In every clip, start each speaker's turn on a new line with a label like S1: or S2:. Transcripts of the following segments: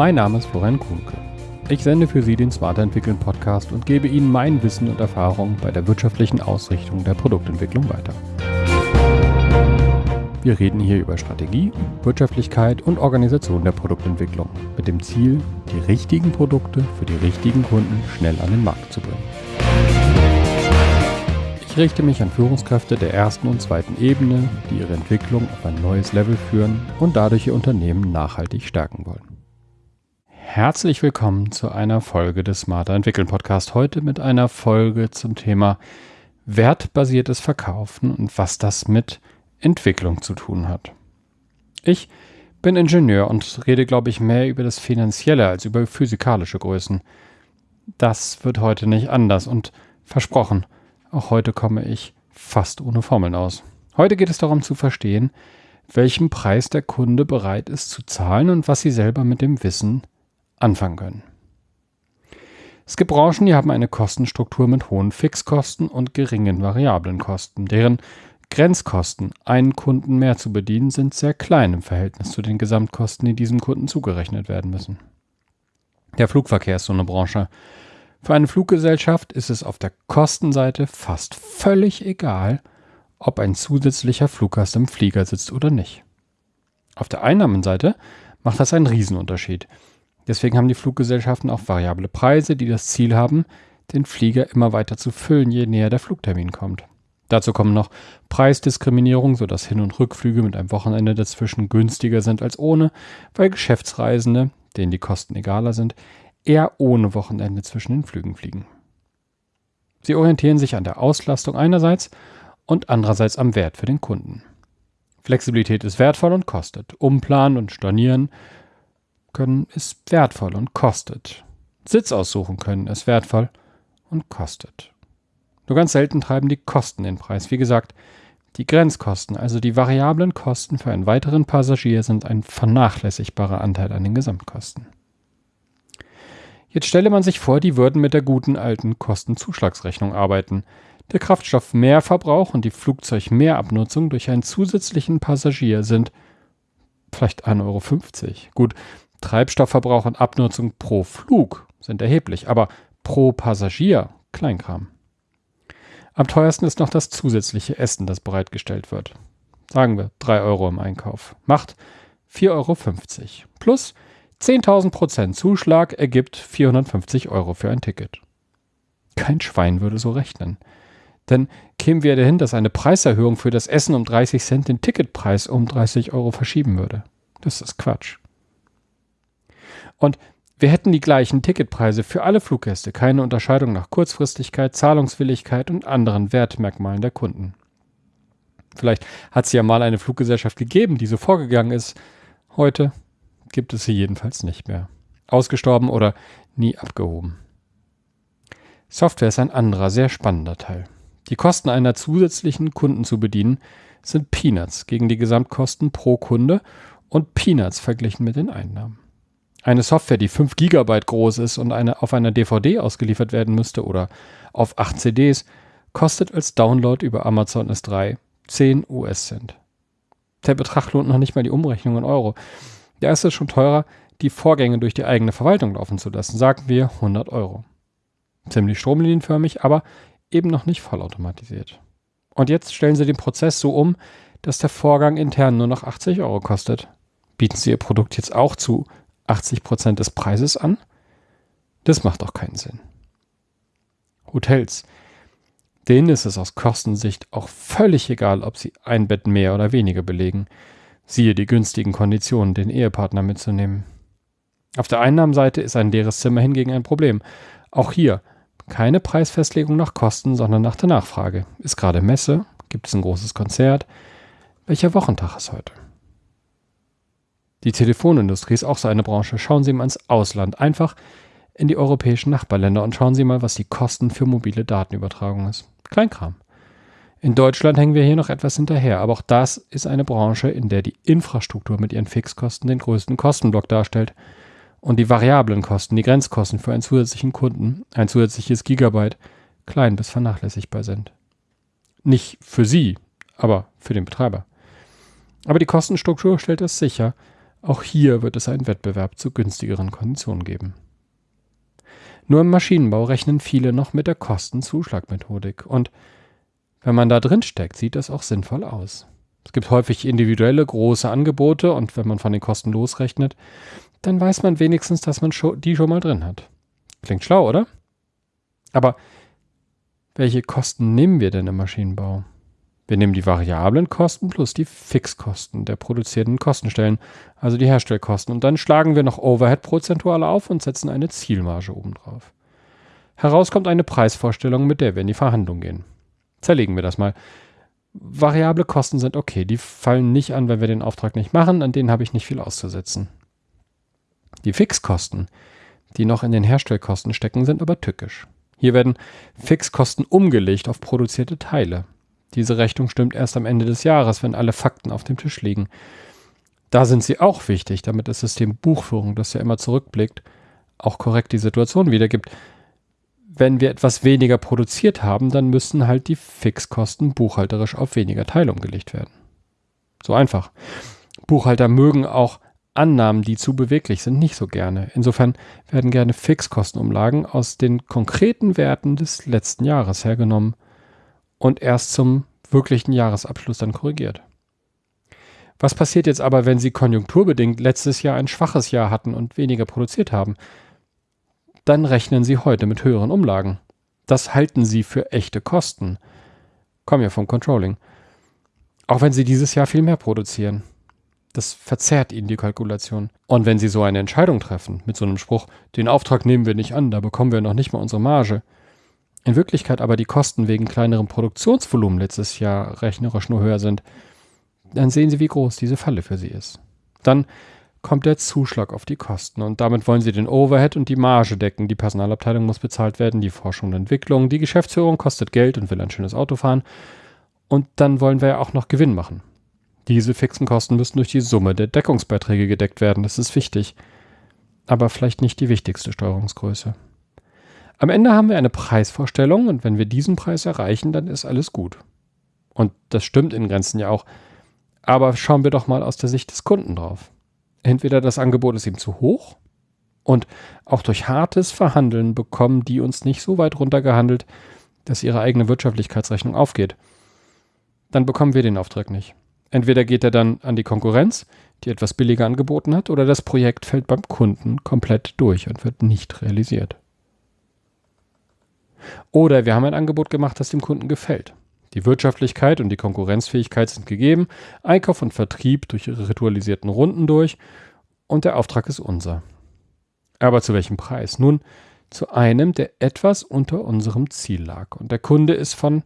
S1: Mein Name ist Florian Kuhnke. Ich sende für Sie den Smarter Entwickeln Podcast und gebe Ihnen mein Wissen und Erfahrung bei der wirtschaftlichen Ausrichtung der Produktentwicklung weiter. Wir reden hier über Strategie, Wirtschaftlichkeit und Organisation der Produktentwicklung mit dem Ziel, die richtigen Produkte für die richtigen Kunden schnell an den Markt zu bringen. Ich richte mich an Führungskräfte der ersten und zweiten Ebene, die ihre Entwicklung auf ein neues Level führen und dadurch ihr Unternehmen nachhaltig stärken wollen. Herzlich willkommen zu einer Folge des Smarter Entwickeln Podcast. Heute mit einer Folge zum Thema wertbasiertes Verkaufen und was das mit Entwicklung zu tun hat. Ich bin Ingenieur und rede, glaube ich, mehr über das Finanzielle als über physikalische Größen. Das wird heute nicht anders und versprochen, auch heute komme ich fast ohne Formeln aus. Heute geht es darum zu verstehen, welchen Preis der Kunde bereit ist zu zahlen und was Sie selber mit dem Wissen anfangen können. Es gibt Branchen, die haben eine Kostenstruktur mit hohen Fixkosten und geringen variablen Kosten. Deren Grenzkosten, einen Kunden mehr zu bedienen, sind sehr klein im Verhältnis zu den Gesamtkosten, die diesem Kunden zugerechnet werden müssen. Der Flugverkehr ist so eine Branche. Für eine Fluggesellschaft ist es auf der Kostenseite fast völlig egal, ob ein zusätzlicher Fluggast im Flieger sitzt oder nicht. Auf der Einnahmenseite macht das einen Riesenunterschied. Deswegen haben die Fluggesellschaften auch variable Preise, die das Ziel haben, den Flieger immer weiter zu füllen, je näher der Flugtermin kommt. Dazu kommen noch Preisdiskriminierung, sodass Hin- und Rückflüge mit einem Wochenende dazwischen günstiger sind als ohne, weil Geschäftsreisende, denen die Kosten egaler sind, eher ohne Wochenende zwischen den Flügen fliegen. Sie orientieren sich an der Auslastung einerseits und andererseits am Wert für den Kunden. Flexibilität ist wertvoll und kostet. Umplanen und stornieren können ist wertvoll und kostet. Sitz aussuchen können ist wertvoll und kostet. Nur ganz selten treiben die Kosten den Preis. Wie gesagt, die Grenzkosten, also die variablen Kosten für einen weiteren Passagier, sind ein vernachlässigbarer Anteil an den Gesamtkosten. Jetzt stelle man sich vor, die würden mit der guten alten Kostenzuschlagsrechnung arbeiten. Der Kraftstoffmehrverbrauch und die Flugzeugmehrabnutzung durch einen zusätzlichen Passagier sind vielleicht 1,50 Euro. Gut, Treibstoffverbrauch und Abnutzung pro Flug sind erheblich, aber pro Passagier Kleinkram. Am teuersten ist noch das zusätzliche Essen, das bereitgestellt wird. Sagen wir 3 Euro im Einkauf. Macht 4,50 Euro. Plus 10.000 Prozent Zuschlag ergibt 450 Euro für ein Ticket. Kein Schwein würde so rechnen. Denn kämen wir dahin, dass eine Preiserhöhung für das Essen um 30 Cent den Ticketpreis um 30 Euro verschieben würde. Das ist Quatsch. Und wir hätten die gleichen Ticketpreise für alle Fluggäste, keine Unterscheidung nach Kurzfristigkeit, Zahlungswilligkeit und anderen Wertmerkmalen der Kunden. Vielleicht hat es ja mal eine Fluggesellschaft gegeben, die so vorgegangen ist. Heute gibt es sie jedenfalls nicht mehr. Ausgestorben oder nie abgehoben. Software ist ein anderer, sehr spannender Teil. Die Kosten einer zusätzlichen Kunden zu bedienen sind Peanuts gegen die Gesamtkosten pro Kunde und Peanuts verglichen mit den Einnahmen. Eine Software, die 5 GB groß ist und eine, auf einer DVD ausgeliefert werden müsste oder auf 8 CDs, kostet als Download über Amazon S3 10 US-Cent. Der Betrag lohnt noch nicht mal die Umrechnung in Euro. Da ist es schon teurer, die Vorgänge durch die eigene Verwaltung laufen zu lassen, sagen wir 100 Euro. Ziemlich stromlinienförmig, aber eben noch nicht vollautomatisiert. Und jetzt stellen Sie den Prozess so um, dass der Vorgang intern nur noch 80 Euro kostet. Bieten Sie Ihr Produkt jetzt auch zu 80 Prozent des Preises an? Das macht doch keinen Sinn. Hotels. Denen ist es aus Kostensicht auch völlig egal, ob sie ein Bett mehr oder weniger belegen. Siehe die günstigen Konditionen, den Ehepartner mitzunehmen. Auf der Einnahmenseite ist ein leeres Zimmer hingegen ein Problem. Auch hier keine Preisfestlegung nach Kosten, sondern nach der Nachfrage. Ist gerade Messe? Gibt es ein großes Konzert? Welcher Wochentag ist heute? Die Telefonindustrie ist auch so eine Branche. Schauen Sie mal ins Ausland, einfach in die europäischen Nachbarländer und schauen Sie mal, was die Kosten für mobile Datenübertragung ist. Kleinkram. In Deutschland hängen wir hier noch etwas hinterher, aber auch das ist eine Branche, in der die Infrastruktur mit ihren Fixkosten den größten Kostenblock darstellt und die variablen Kosten, die Grenzkosten für einen zusätzlichen Kunden, ein zusätzliches Gigabyte, klein bis vernachlässigbar sind. Nicht für Sie, aber für den Betreiber. Aber die Kostenstruktur stellt es sicher, Auch hier wird es einen Wettbewerb zu günstigeren Konditionen geben. Nur im Maschinenbau rechnen viele noch mit der Kostenzuschlagmethodik und wenn man da drin steckt, sieht das auch sinnvoll aus. Es gibt häufig individuelle große Angebote und wenn man von den Kosten losrechnet, dann weiß man wenigstens, dass man die schon mal drin hat. Klingt schlau, oder? Aber welche Kosten nehmen wir denn im Maschinenbau? Wir nehmen die variablen Kosten plus die Fixkosten der produzierten Kostenstellen, also die Herstellkosten, und dann schlagen wir noch Overhead prozentual auf und setzen eine Zielmarge obendrauf. Heraus kommt eine Preisvorstellung, mit der wir in die Verhandlung gehen. Zerlegen wir das mal. Variable Kosten sind okay, die fallen nicht an, wenn wir den Auftrag nicht machen, an denen habe ich nicht viel auszusetzen. Die Fixkosten, die noch in den Herstellkosten stecken, sind aber tückisch. Hier werden Fixkosten umgelegt auf produzierte Teile. Diese Rechnung stimmt erst am Ende des Jahres, wenn alle Fakten auf dem Tisch liegen. Da sind sie auch wichtig, damit das System Buchführung, das ja immer zurückblickt, auch korrekt die Situation wiedergibt. Wenn wir etwas weniger produziert haben, dann müssen halt die Fixkosten buchhalterisch auf weniger Teile umgelegt werden. So einfach. Buchhalter mögen auch Annahmen, die zu beweglich sind, nicht so gerne. Insofern werden gerne Fixkostenumlagen aus den konkreten Werten des letzten Jahres hergenommen und erst zum wirklichen Jahresabschluss dann korrigiert. Was passiert jetzt aber, wenn Sie konjunkturbedingt letztes Jahr ein schwaches Jahr hatten und weniger produziert haben? Dann rechnen Sie heute mit höheren Umlagen. Das halten Sie für echte Kosten. Kommen ja vom Controlling. Auch wenn Sie dieses Jahr viel mehr produzieren. Das verzerrt Ihnen die Kalkulation. Und wenn Sie so eine Entscheidung treffen, mit so einem Spruch, den Auftrag nehmen wir nicht an, da bekommen wir noch nicht mal unsere Marge, in Wirklichkeit aber die Kosten wegen kleinerem Produktionsvolumen letztes Jahr rechnerisch nur höher sind, dann sehen Sie, wie groß diese Falle für Sie ist. Dann kommt der Zuschlag auf die Kosten und damit wollen Sie den Overhead und die Marge decken. Die Personalabteilung muss bezahlt werden, die Forschung und Entwicklung, die Geschäftsführung kostet Geld und will ein schönes Auto fahren. Und dann wollen wir ja auch noch Gewinn machen. Diese fixen Kosten müssen durch die Summe der Deckungsbeiträge gedeckt werden, das ist wichtig. Aber vielleicht nicht die wichtigste Steuerungsgröße. Am Ende haben wir eine Preisvorstellung und wenn wir diesen Preis erreichen, dann ist alles gut. Und das stimmt in Grenzen ja auch. Aber schauen wir doch mal aus der Sicht des Kunden drauf. Entweder das Angebot ist ihm zu hoch und auch durch hartes Verhandeln bekommen die uns nicht so weit runtergehandelt, dass ihre eigene Wirtschaftlichkeitsrechnung aufgeht. Dann bekommen wir den Auftrag nicht. Entweder geht er dann an die Konkurrenz, die etwas billiger angeboten hat, oder das Projekt fällt beim Kunden komplett durch und wird nicht realisiert. Oder wir haben ein Angebot gemacht, das dem Kunden gefällt. Die Wirtschaftlichkeit und die Konkurrenzfähigkeit sind gegeben, Einkauf und Vertrieb durch ihre ritualisierten Runden durch und der Auftrag ist unser. Aber zu welchem Preis? Nun, zu einem, der etwas unter unserem Ziel lag. Und der Kunde ist von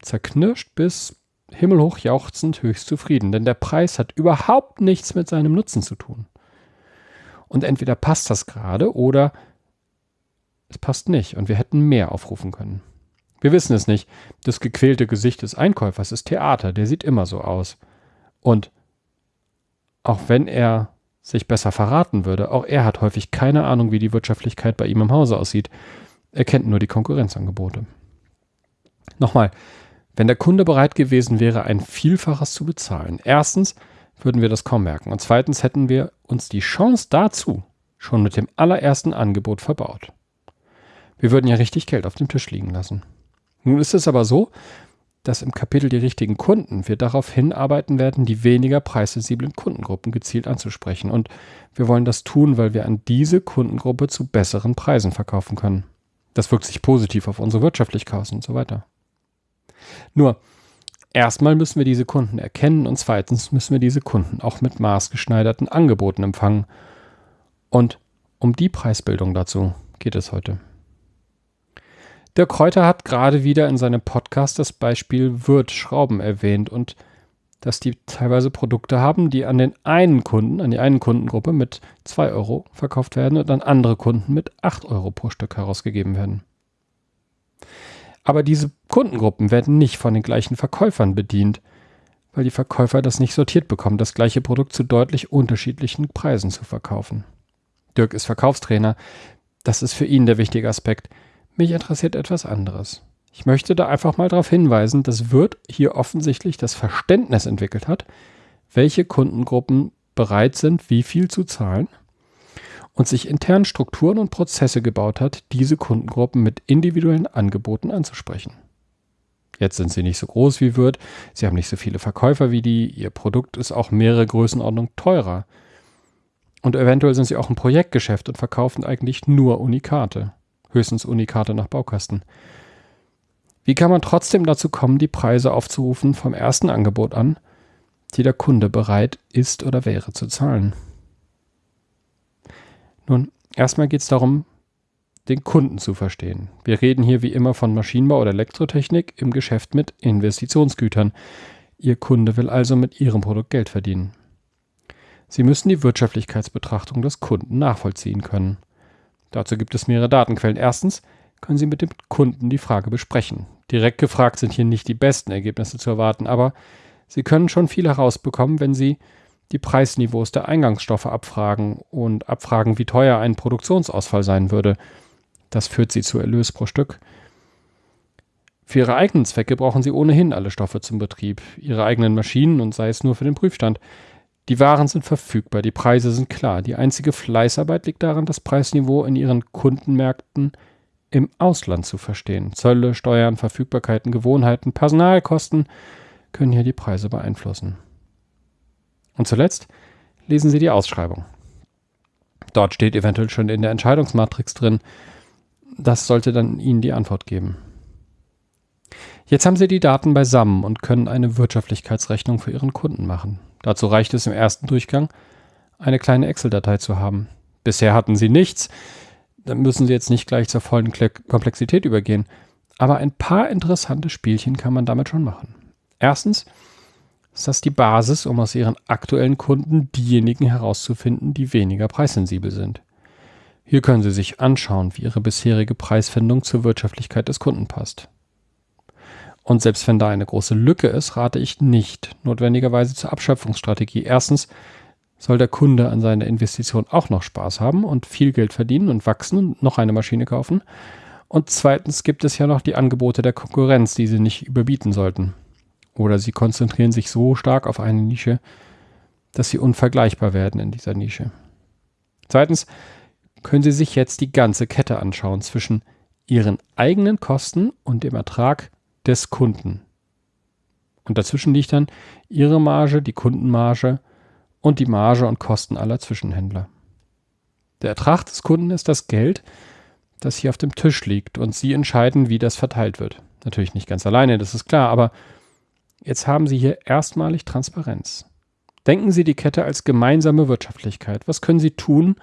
S1: zerknirscht bis himmelhoch jauchzend höchst zufrieden, denn der Preis hat überhaupt nichts mit seinem Nutzen zu tun. Und entweder passt das gerade oder es passt nicht und wir hätten mehr aufrufen können. Wir wissen es nicht. Das gequälte Gesicht des Einkäufers ist Theater, der sieht immer so aus. Und auch wenn er sich besser verraten würde, auch er hat häufig keine Ahnung, wie die Wirtschaftlichkeit bei ihm im Hause aussieht. Er kennt nur die Konkurrenzangebote. Nochmal, wenn der Kunde bereit gewesen wäre, ein Vielfaches zu bezahlen, erstens würden wir das kaum merken und zweitens hätten wir uns die Chance dazu schon mit dem allerersten Angebot verbaut. Wir würden ja richtig Geld auf dem Tisch liegen lassen. Nun ist es aber so, dass im Kapitel die richtigen Kunden wir darauf hinarbeiten werden, die weniger preissensiblen Kundengruppen gezielt anzusprechen. Und wir wollen das tun, weil wir an diese Kundengruppe zu besseren Preisen verkaufen können. Das wirkt sich positiv auf unsere Wirtschaftlichkeit aus und so weiter. Nur, erstmal müssen wir diese Kunden erkennen und zweitens müssen wir diese Kunden auch mit maßgeschneiderten Angeboten empfangen. Und um die Preisbildung dazu geht es heute. Der Kräuter hat gerade wieder in seinem Podcast das Beispiel Wirt-Schrauben erwähnt und dass die teilweise Produkte haben, die an den einen Kunden, an die einen Kundengruppe mit 2 Euro verkauft werden und an andere Kunden mit 8 Euro pro Stück herausgegeben werden. Aber diese Kundengruppen werden nicht von den gleichen Verkäufern bedient, weil die Verkäufer das nicht sortiert bekommen, das gleiche Produkt zu deutlich unterschiedlichen Preisen zu verkaufen. Dirk ist Verkaufstrainer. Das ist für ihn der wichtige Aspekt. Mich interessiert etwas anderes. Ich möchte da einfach mal darauf hinweisen, dass Wirt hier offensichtlich das Verständnis entwickelt hat, welche Kundengruppen bereit sind, wie viel zu zahlen und sich intern Strukturen und Prozesse gebaut hat, diese Kundengruppen mit individuellen Angeboten anzusprechen. Jetzt sind sie nicht so groß wie Wirt, sie haben nicht so viele Verkäufer wie die, ihr Produkt ist auch mehrere Größenordnungen teurer. Und eventuell sind sie auch ein Projektgeschäft und verkaufen eigentlich nur Unikate. Höchstens Unikate nach Baukasten. Wie kann man trotzdem dazu kommen, die Preise aufzurufen vom ersten Angebot an, die der Kunde bereit ist oder wäre zu zahlen? Nun, erstmal geht es darum, den Kunden zu verstehen. Wir reden hier wie immer von Maschinenbau oder Elektrotechnik im Geschäft mit Investitionsgütern. Ihr Kunde will also mit Ihrem Produkt Geld verdienen. Sie müssen die Wirtschaftlichkeitsbetrachtung des Kunden nachvollziehen können. Dazu gibt es mehrere Datenquellen. Erstens können Sie mit dem Kunden die Frage besprechen. Direkt gefragt sind hier nicht die besten Ergebnisse zu erwarten, aber Sie können schon viel herausbekommen, wenn Sie die Preisniveaus der Eingangsstoffe abfragen und abfragen, wie teuer ein Produktionsausfall sein würde. Das führt sie zu Erlös pro Stück. Für ihre eigenen Zwecke brauchen sie ohnehin alle Stoffe zum Betrieb, ihre eigenen Maschinen und sei es nur für den Prüfstand. Die Waren sind verfügbar, die Preise sind klar. Die einzige Fleißarbeit liegt daran, das Preisniveau in ihren Kundenmärkten im Ausland zu verstehen. Zölle, Steuern, Verfügbarkeiten, Gewohnheiten, Personalkosten können hier die Preise beeinflussen. Und zuletzt lesen Sie die Ausschreibung. Dort steht eventuell schon in der Entscheidungsmatrix drin. Das sollte dann Ihnen die Antwort geben. Jetzt haben Sie die Daten beisammen und können eine Wirtschaftlichkeitsrechnung für Ihren Kunden machen. Dazu reicht es im ersten Durchgang, eine kleine Excel-Datei zu haben. Bisher hatten Sie nichts, dann müssen Sie jetzt nicht gleich zur vollen Komplexität übergehen. Aber ein paar interessante Spielchen kann man damit schon machen. Erstens ist das die Basis, um aus Ihren aktuellen Kunden diejenigen herauszufinden, die weniger preissensibel sind. Hier können Sie sich anschauen, wie Ihre bisherige Preisfindung zur Wirtschaftlichkeit des Kunden passt. Und selbst wenn da eine große Lücke ist, rate ich nicht notwendigerweise zur Abschöpfungsstrategie. Erstens soll der Kunde an seiner Investition auch noch Spaß haben und viel Geld verdienen und wachsen und noch eine Maschine kaufen. Und zweitens gibt es ja noch die Angebote der Konkurrenz, die Sie nicht überbieten sollten. Oder sie konzentrieren sich so stark auf eine Nische, dass sie unvergleichbar werden in dieser Nische. Zweitens können Sie sich jetzt die ganze Kette anschauen zwischen Ihren eigenen Kosten und dem Ertrag des Kunden. Und dazwischen liegt dann Ihre Marge, die Kundenmarge und die Marge und Kosten aller Zwischenhändler. Der Ertrag des Kunden ist das Geld, das hier auf dem Tisch liegt und Sie entscheiden, wie das verteilt wird. Natürlich nicht ganz alleine, das ist klar, aber Jetzt haben Sie hier erstmalig Transparenz. Denken Sie die Kette als gemeinsame Wirtschaftlichkeit. Was können Sie tun,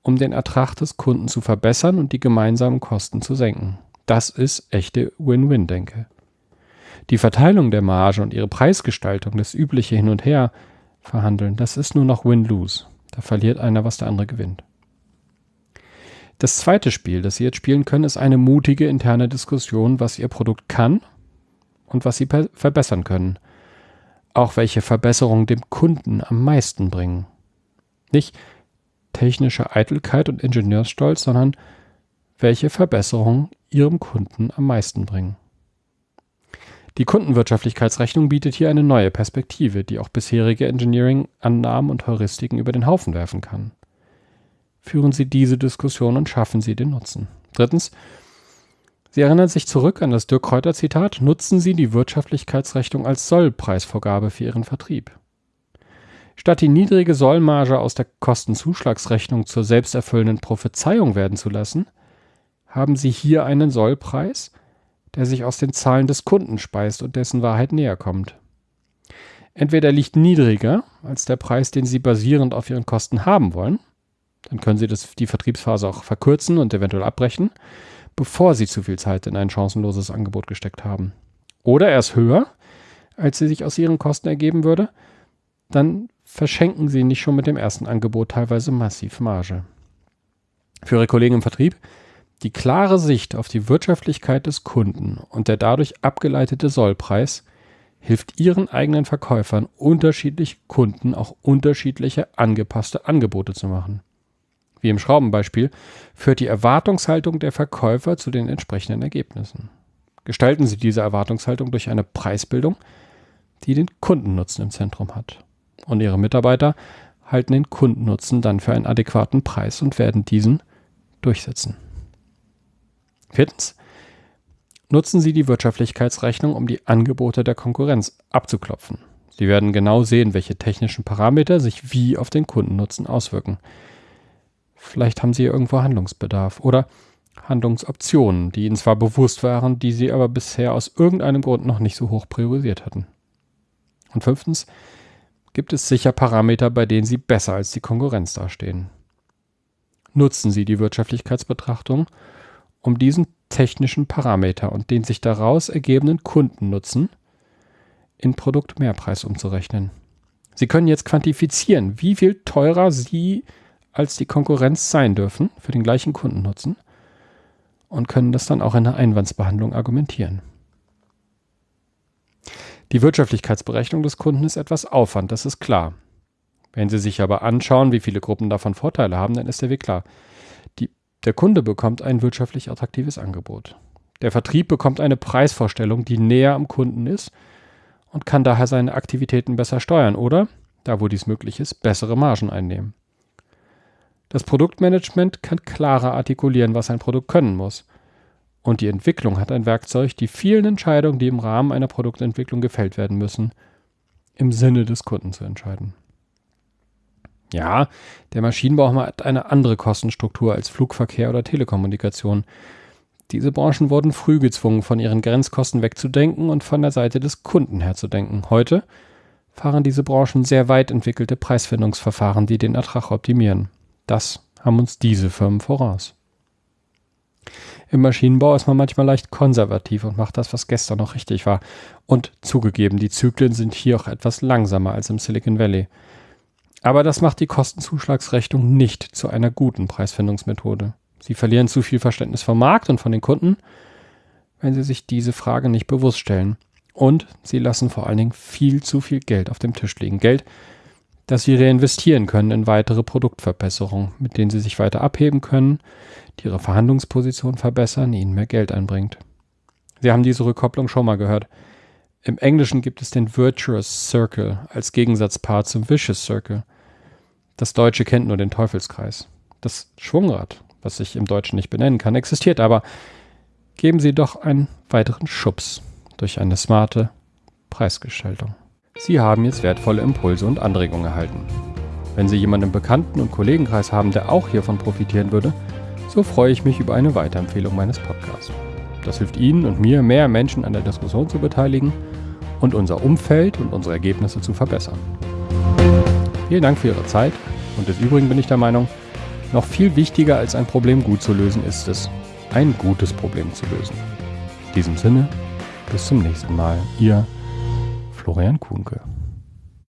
S1: um den Ertrag des Kunden zu verbessern und die gemeinsamen Kosten zu senken? Das ist echte Win-Win-Denke. Die Verteilung der Marge und ihre Preisgestaltung, das übliche Hin und Her verhandeln, das ist nur noch Win-Lose. Da verliert einer, was der andere gewinnt. Das zweite Spiel, das Sie jetzt spielen können, ist eine mutige interne Diskussion, was Ihr Produkt kann und was sie verbessern können. Auch welche Verbesserungen dem Kunden am meisten bringen. Nicht technische Eitelkeit und Ingenieursstolz, sondern welche Verbesserungen ihrem Kunden am meisten bringen. Die Kundenwirtschaftlichkeitsrechnung bietet hier eine neue Perspektive, die auch bisherige Engineering-Annahmen und Heuristiken über den Haufen werfen kann. Führen Sie diese Diskussion und schaffen Sie den Nutzen. Drittens, Sie erinnern sich zurück an das Dirk Kräuter Zitat, nutzen Sie die Wirtschaftlichkeitsrechnung als Sollpreisvorgabe für Ihren Vertrieb. Statt die niedrige Sollmarge aus der Kostenzuschlagsrechnung zur selbsterfüllenden Prophezeiung werden zu lassen, haben Sie hier einen Sollpreis, der sich aus den Zahlen des Kunden speist und dessen Wahrheit näher kommt. Entweder liegt niedriger als der Preis, den Sie basierend auf Ihren Kosten haben wollen, dann können Sie das, die Vertriebsphase auch verkürzen und eventuell abbrechen, bevor sie zu viel Zeit in ein chancenloses Angebot gesteckt haben. Oder er ist höher, als sie sich aus ihren Kosten ergeben würde, dann verschenken sie nicht schon mit dem ersten Angebot teilweise massiv Marge. Für ihre Kollegen im Vertrieb die klare Sicht auf die Wirtschaftlichkeit des Kunden und der dadurch abgeleitete Sollpreis hilft ihren eigenen Verkäufern, unterschiedliche Kunden auch unterschiedliche angepasste Angebote zu machen wie im Schraubenbeispiel, führt die Erwartungshaltung der Verkäufer zu den entsprechenden Ergebnissen. Gestalten Sie diese Erwartungshaltung durch eine Preisbildung, die den Kundennutzen im Zentrum hat. Und Ihre Mitarbeiter halten den Kundennutzen dann für einen adäquaten Preis und werden diesen durchsetzen. Viertens. Nutzen Sie die Wirtschaftlichkeitsrechnung, um die Angebote der Konkurrenz abzuklopfen. Sie werden genau sehen, welche technischen Parameter sich wie auf den Kundennutzen auswirken. Vielleicht haben Sie irgendwo Handlungsbedarf oder Handlungsoptionen, die Ihnen zwar bewusst waren, die Sie aber bisher aus irgendeinem Grund noch nicht so hoch priorisiert hatten. Und fünftens, gibt es sicher Parameter, bei denen Sie besser als die Konkurrenz dastehen. Nutzen Sie die Wirtschaftlichkeitsbetrachtung, um diesen technischen Parameter und den sich daraus ergebenden Kundennutzen in Produktmehrpreis umzurechnen. Sie können jetzt quantifizieren, wie viel teurer Sie als die Konkurrenz sein dürfen für den gleichen Kundennutzen und können das dann auch in der Einwandsbehandlung argumentieren. Die Wirtschaftlichkeitsberechnung des Kunden ist etwas Aufwand, das ist klar. Wenn Sie sich aber anschauen, wie viele Gruppen davon Vorteile haben, dann ist der Weg klar. Der Kunde bekommt ein wirtschaftlich attraktives Angebot. Der Vertrieb bekommt eine Preisvorstellung, die näher am Kunden ist und kann daher seine Aktivitäten besser steuern oder, da wo dies möglich ist, bessere Margen einnehmen. Das Produktmanagement kann klarer artikulieren, was ein Produkt können muss. Und die Entwicklung hat ein Werkzeug, die vielen Entscheidungen, die im Rahmen einer Produktentwicklung gefällt werden müssen, im Sinne des Kunden zu entscheiden. Ja, der Maschinenbau hat eine andere Kostenstruktur als Flugverkehr oder Telekommunikation. Diese Branchen wurden früh gezwungen, von ihren Grenzkosten wegzudenken und von der Seite des Kunden herzudenken. Heute fahren diese Branchen sehr weit entwickelte Preisfindungsverfahren, die den Ertrag optimieren. Das haben uns diese Firmen voraus. Im Maschinenbau ist man manchmal leicht konservativ und macht das, was gestern noch richtig war. Und zugegeben, die Zyklen sind hier auch etwas langsamer als im Silicon Valley. Aber das macht die Kostenzuschlagsrechnung nicht zu einer guten Preisfindungsmethode. Sie verlieren zu viel Verständnis vom Markt und von den Kunden, wenn sie sich diese Frage nicht bewusst stellen. Und sie lassen vor allen Dingen viel zu viel Geld auf dem Tisch liegen. Geld, das sie reinvestieren können in weitere Produktverbesserungen, mit denen sie sich weiter abheben können, die ihre Verhandlungsposition verbessern, ihnen mehr Geld einbringt. Sie haben diese Rückkopplung schon mal gehört. Im Englischen gibt es den Virtuous Circle als Gegensatzpaar zum Vicious Circle. Das Deutsche kennt nur den Teufelskreis. Das Schwungrad, was sich im Deutschen nicht benennen kann, existiert aber. Geben Sie doch einen weiteren Schubs durch eine smarte Preisgestaltung. Sie haben jetzt wertvolle Impulse und Anregungen erhalten. Wenn Sie jemanden im Bekannten- und Kollegenkreis haben, der auch hiervon profitieren würde, so freue ich mich über eine Weiterempfehlung meines Podcasts. Das hilft Ihnen und mir, mehr Menschen an der Diskussion zu beteiligen und unser Umfeld und unsere Ergebnisse zu verbessern. Vielen Dank für Ihre Zeit und des Übrigen bin ich der Meinung, noch viel wichtiger als ein Problem gut zu lösen ist es, ein gutes Problem zu lösen. In diesem Sinne, bis zum nächsten Mal. Ihr Florian Kuhnke.